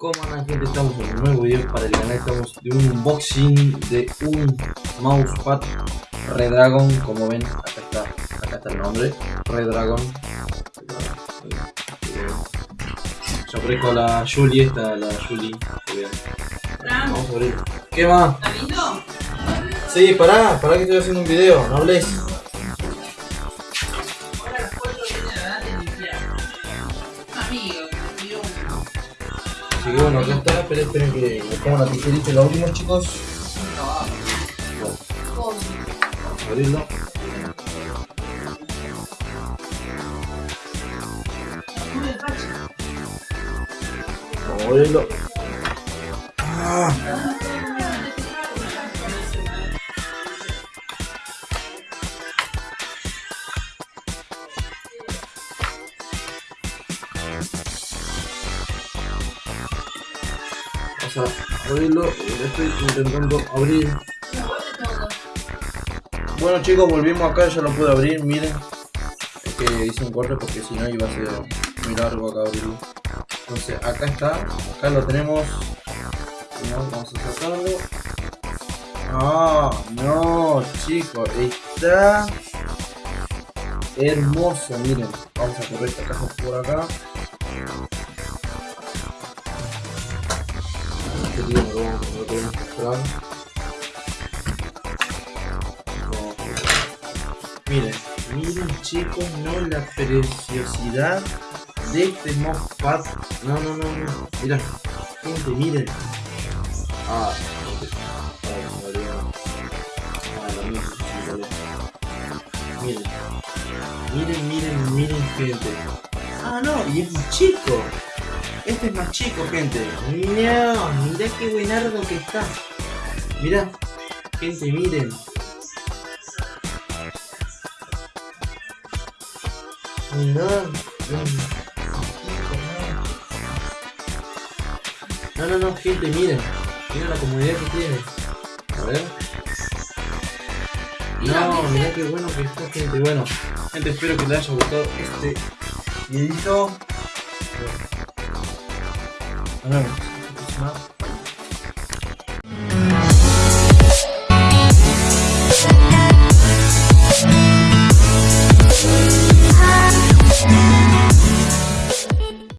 ¿Cómo andan gente? Estamos en un nuevo video para el canal, estamos de un unboxing de un mousepad Redragon, como ven, acá está, acá está el nombre, Redragon. Yo ofrezco la Julie, esta la Julie, Vamos a abrir. ¿Qué más? Sí, pará, pará que estoy haciendo un video, no hables. Bueno, acá está, pero esperen que pongo la tijerita en la última chicos. Vamos a abrirlo. Vamos a abrirlo. Ah. Vamos a abrirlo. Lo estoy intentando abrir. Bueno chicos, volvimos acá, ya lo pude abrir, miren. Es que hice un corte porque si no iba a ser muy largo acá abrirlo. Entonces acá está, acá lo tenemos. Vamos a sacarlo. Ah, no, chicos, está hermoso, miren. Vamos a correr esta caja por acá. No. Miren, miren chicos, no la preciosidad de este mousepad. No, no, no, no. Mira, gente, miren. Ah. Ah. Miren. Miren, miren, miren, gente. Ah, no, y es más chico. Este es más chico, gente. No, mirá qué buenardo que está. Mirá, gente, miren. No, no, no, gente, miren. Miren la comodidad que tiene. A ver. No, mirá qué bueno que está, gente. Bueno, gente, espero que les haya gustado este videito. I don't.